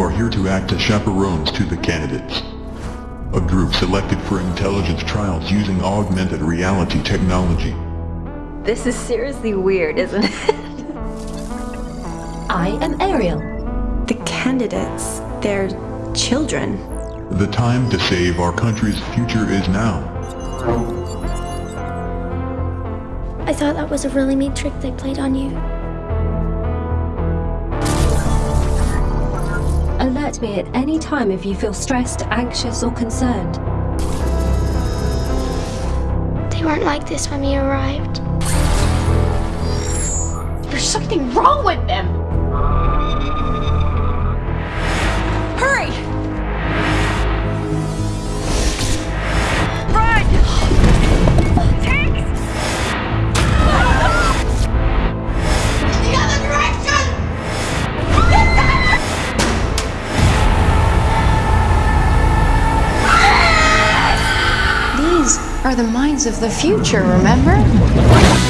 You are here to act as chaperones to the candidates. A group selected for intelligence trials using augmented reality technology. This is seriously weird, isn't it? I am Ariel. The candidates, they're children. The time to save our country's future is now. I thought that was a really neat trick they played on you. Alert me at any time if you feel stressed, anxious, or concerned. They weren't like this when we arrived. There's something wrong with them! Are the minds of the future, remember?